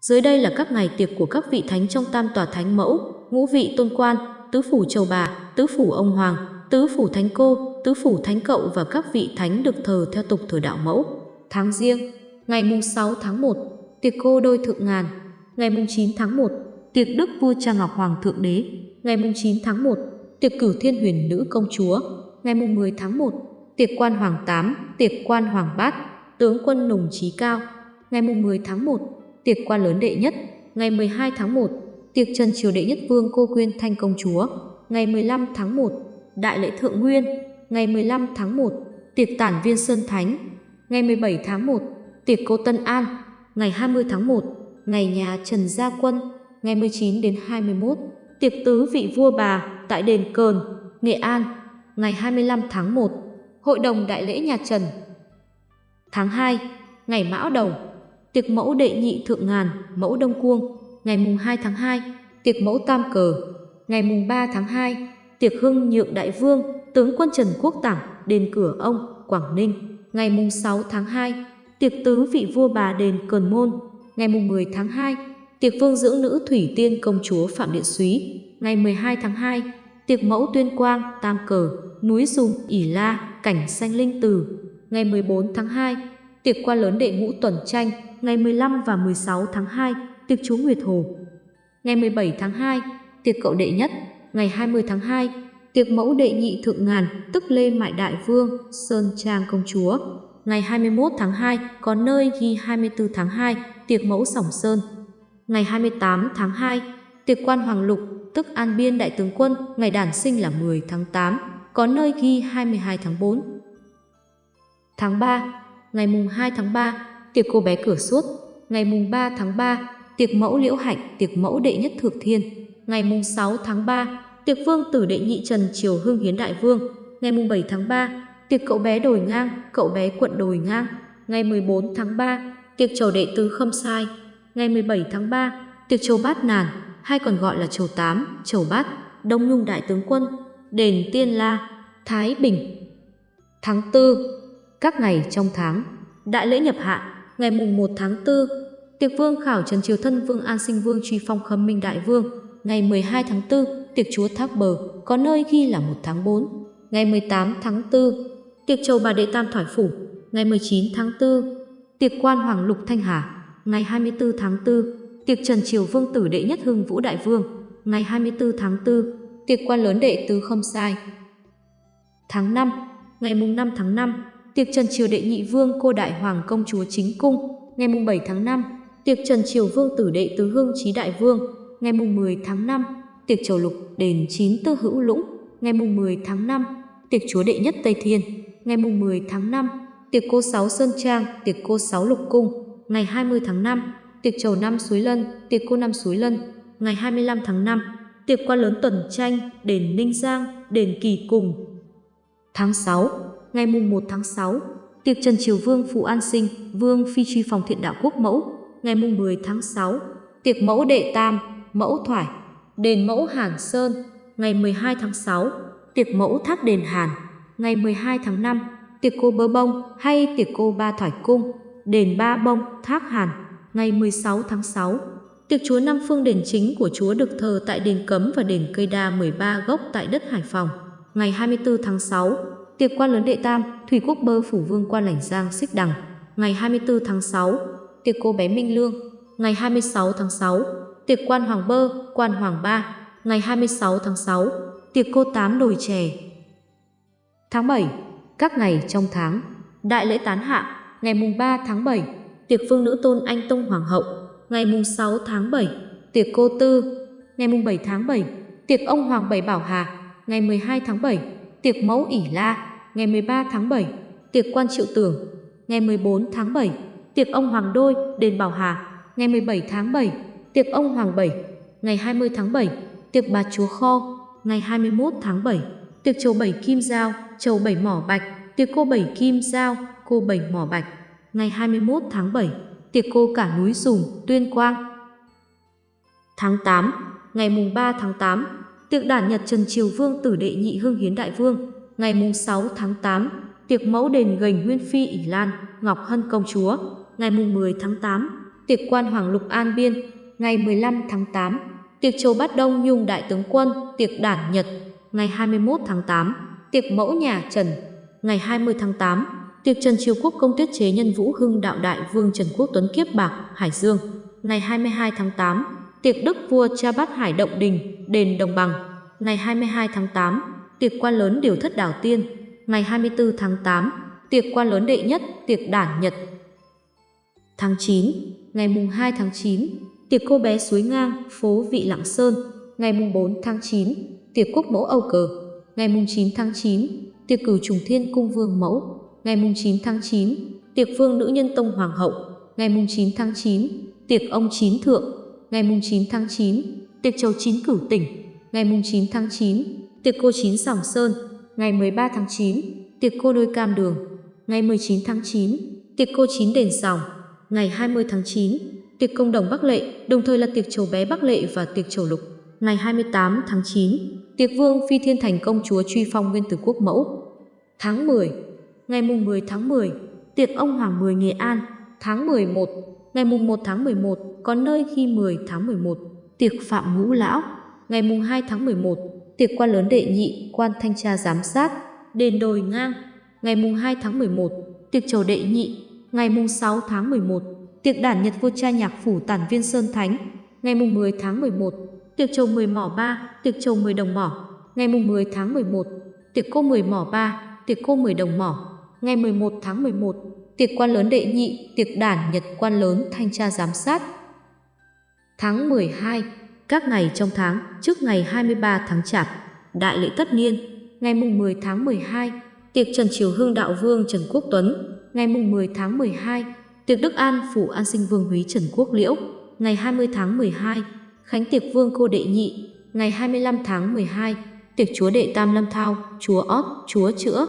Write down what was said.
Dưới đây là các ngày tiệc của các vị thánh trong tam tòa thánh mẫu, ngũ vị tôn quan, tứ phủ châu bà, tứ phủ ông hoàng, tứ phủ thánh cô, tứ phủ thánh cậu và các vị thánh được thờ theo tục thờ đạo mẫu. Tháng riêng, ngày mùng 6 tháng 1, tiệc cô đôi thượng ngàn, ngày mùng 9 tháng 1, tiệc đức vua cha ngọc hoàng thượng đế, ngày mùng 9 tháng 1, tiệc cửu thiên huyền nữ công chúa, ngày mùng 10 tháng 1, tiệc quan hoàng 8, tiệc quan hoàng bát, tướng quân nùng trí cao, ngày mùng 10 tháng 1, tiệc quan lớn đệ nhất, ngày 12 tháng 1, tiệc trần triều đệ nhất vương cô quyên thanh công chúa, ngày 15 tháng 1, đại lễ thượng nguyên, ngày 15 tháng 1, tiệc tản viên sơn thánh, ngày 17 tháng 1, tiệc cô Tân An, ngày 20 tháng 1, ngày nhà Trần Gia Quân, ngày 19 đến 21, tiệc tứ vị vua bà tại đền Cờn, Nghệ An, ngày 25 tháng 1, hội đồng đại lễ nhà Trần. Tháng 2, ngày Mão Đầu, tiệc mẫu đệ nhị thượng ngàn, mẫu Đông Cuông, ngày mùng 2 tháng 2, tiệc mẫu Tam Cờ, ngày mùng 3 tháng 2, tiệc hưng nhượng đại vương, tướng quân Trần Quốc Tảng, đền cửa ông, Quảng Ninh, ngày mùng 6 tháng 2, tiệc tứ vị vua bà đền Cờn Môn, ngày mùng 10 tháng 2, tiệc vương dưỡng nữ Thủy Tiên công chúa Phạm Điện Súy, ngày 12 tháng 2, tiệc mẫu Tuyên Quang, Tam Cờ, núi Dùng, ỉ La, cảnh xanh linh từ, ngày 14 tháng 2, tiệc qua lớn đệ ngũ tuần tranh, ngày 15 và 16 tháng 2, tiệc chú Nguyệt Hồ. Ngày 17 tháng 2, tiệc cậu đệ nhất, ngày 20 tháng 2, tiệc mẫu đệ nhị thượng ngàn, tức Lê Mại Đại Vương, Sơn Trang Công Chúa. Ngày 21 tháng 2, có nơi ghi 24 tháng 2, tiệc mẫu Sỏng Sơn. Ngày 28 tháng 2, tiệc quan Hoàng Lục, tức An Biên Đại Tướng Quân, ngày đản sinh là 10 tháng 8, có nơi ghi 22 tháng 4. Tháng 3, ngày mùng 2 tháng 3, tiệc cô bé cửa suốt, ngày mùng 3 tháng 3, tiệc mẫu liễu hạnh, tiệc mẫu đệ nhất Thược thiên, ngày mùng 6 tháng 3, tiệc vương tử đệ nhị trần triều hưng hiến đại vương, ngày mùng 7 tháng 3, tiệc cậu bé đồi ngang, cậu bé quận đồi ngang, ngày 14 tháng 3, tiệc chầu đệ tứ khâm sai, ngày 17 tháng 3, tiệc chầu bát nàn, hay còn gọi là chầu tám, chầu bát, đông nhung đại tướng quân, đền tiên la, thái bình. Tháng 4, các ngày trong tháng, đại lễ nhập hạ, ngày mùng 1 tháng 4, tiệc vương khảo trần triều thân vương an sinh vương truy phong khâm minh đại vương, ngày 12 tháng 4, tiệc chúa thác bờ, có nơi ghi là 1 tháng 4, ngày 18 tháng 4, tiệc chầu bà đệ tam thoải phủ, ngày 19 tháng 4, tiệc quan hoàng lục thanh hà, ngày 24 tháng 4, tiệc trần triều vương tử đệ nhất hưng vũ đại vương, ngày 24 tháng 4, tiệc quan lớn đệ tứ không sai. Tháng 5, ngày mùng 5 tháng 5, tiệc trần triều đệ nhị vương cô đại hoàng công chúa chính cung, ngày mùng 7 tháng 5, tiệc trần triều vương tử đệ tứ Hương trí đại vương, ngày mùng 10 tháng 5, tiệc chầu lục đền chín tư hữu lũng, ngày mùng 10 tháng 5, tiệc chúa đệ nhất Tây Thiên, ngày mùng 10 tháng 5, tiệc cô sáu Sơn Trang, tiệc cô sáu Lục Cung, ngày 20 tháng 5, tiệc chầu năm Suối Lân, tiệc cô năm Suối Lân, ngày 25 tháng 5, tiệc quan lớn tuần tranh, đền Ninh Giang, đền Kỳ Cùng. Tháng 6, ngày mùng 1 tháng 6, tiệc Trần Triều Vương Phụ An Sinh, Vương Phi truy phòng thiện đạo quốc mẫu, ngày mùng 10 tháng 6, tiệc mẫu đệ tam, mẫu thoải, đền mẫu Hàn Sơn, ngày 12 tháng 6, tiệc mẫu tháp đền Hàn, ngày 12 tháng 5, tiệc cô bơ bông hay tiệc cô ba thoải cung, đền ba bông, thác Hàn, ngày 16 tháng 6. Tiệc chúa Năm Phương đền chính của chúa được thờ tại đền Cấm và đền Cây Đa 13 gốc tại đất Hải Phòng. Ngày 24 tháng 6, tiệc quan lớn đệ tam, Thủy Quốc Bơ Phủ Vương quan lãnh Giang Xích Đằng. Ngày 24 tháng 6, tiệc cô bé Minh Lương. Ngày 26 tháng 6, tiệc quan Hoàng Bơ, quan Hoàng Ba. Ngày 26 tháng 6, tiệc cô Tám đồi chè. Tháng 7, các ngày trong tháng, đại lễ tán hạ, ngày mùng 3 tháng 7, tiệc phương nữ tôn anh tông hoàng hậu, ngày mùng 6 tháng 7, tiệc cô tư, ngày mùng 7 tháng 7, tiệc ông hoàng bảy bảo hà, ngày 12 tháng 7, tiệc mẫu ỉ la, ngày 13 tháng 7, tiệc quan triệu tưởng, ngày 14 tháng 7, tiệc ông hoàng đôi, đền bảo hà, ngày 17 tháng 7, tiệc ông hoàng bảy, ngày 20 tháng 7, tiệc bà chúa kho, ngày 21 tháng 7, tiệc chầu bảy kim giao, chầu bảy mỏ bạch, tiệc cô bảy kim giao, cô bảy mỏ bạch, ngày 21 tháng 7, tiệc cô cả núi Dùng, Tuyên Quang. Tháng 8, ngày mùng 3 tháng 8, tiệc đản nhật Trần Triều Vương tử đệ nhị hưng hiến đại vương, ngày mùng 6 tháng 8, tiệc mẫu đền gành Nguyên Phi ỉ Lan, Ngọc Hân công chúa, ngày mùng 10 tháng 8, tiệc quan Hoàng Lục An Biên, ngày 15 tháng 8, tiệc Châu Bát Đông Nhung Đại tướng quân, tiệc Đản Nhật, ngày 21 tháng 8, tiệc Mẫu Nhà Trần, ngày 20 tháng 8, tiệc Trần Triều Quốc công tiết chế nhân Vũ Hưng Đạo Đại Vương Trần Quốc Tuấn Kiếp Bạc, Hải Dương, ngày 22 tháng 8, tiệc Đức Vua Cha Bát Hải Động Đình, Đền Đồng Bằng, ngày 22 tháng 8, tiệc quan lớn Điều Thất Đảo Tiên, ngày 24 tháng 8, tiệc quan lớn đệ nhất, tiệc Đản Nhật. Tháng 9, ngày mùng 2 tháng 9, tiệc cô bé suối ngang, phố Vị Lạng Sơn, ngày mùng 4 tháng 9, tiệc quốc mẫu Âu Cờ, ngày mùng 9 tháng 9, tiệc cử trùng thiên cung vương mẫu, ngày mùng 9 tháng 9, tiệc vương nữ nhân tông hoàng hậu, ngày mùng 9 tháng 9, tiệc ông chín thượng, ngày mùng 9 tháng 9, tiệc châu chín cửu tỉnh, ngày mùng 9 tháng 9, tiệc cô chín sòng sơn, ngày 13 tháng 9, tiệc cô đôi cam đường, ngày 19 tháng 9, tiệc cô chín đền sòng, ngày 20 tháng 9, tiệc công đồng Bắc Lệ, đồng thời là tiệc chầu bé Bắc Lệ và tiệc chầu lục. Ngày 28 tháng 9, tiệc vương phi thiên thành công chúa truy phong nguyên tử quốc mẫu. Tháng 10, ngày mùng 10 tháng 10, tiệc ông Hoàng 10 Nghệ An. Tháng 11, ngày mùng 1 tháng 11, có nơi khi 10 tháng 11, tiệc phạm ngũ lão. Ngày mùng 2 tháng 11, tiệc quan lớn đệ nhị, quan thanh tra giám sát, đền đồi ngang. Ngày mùng 2 tháng 11, tiệc chầu đệ nhị. Ngày mùng 6 tháng 11, tiệc đản nhật vua cha nhạc phủ tản viên Sơn Thánh. Ngày mùng 10 tháng 11, tiệc chầu 10 mỏ 3, tiệc chầu 10 đồng mỏ. Ngày mùng 10 tháng 11, tiệc cô 10 mỏ 3, tiệc cô 10 đồng mỏ. Ngày 11 tháng 11, tiệc quan lớn đệ nhị, tiệc đản nhật quan lớn thanh tra giám sát. Tháng 12, các ngày trong tháng trước ngày 23 tháng Chạp, đại lễ tất niên, ngày mùng 10 tháng 12, tiệc Trần Triều Hưng Đạo Vương Trần Quốc Tuấn, ngày mùng 10 tháng 12, tiệc Đức An Phủ An Sinh Vương Húy Trần Quốc Liễu, ngày 20 tháng 12, khánh tiệc Vương Cô Đệ Nhị, ngày 25 tháng 12, tiệc Chúa Đệ Tam Lâm Thao, Chúa Ót, Chúa Chữa.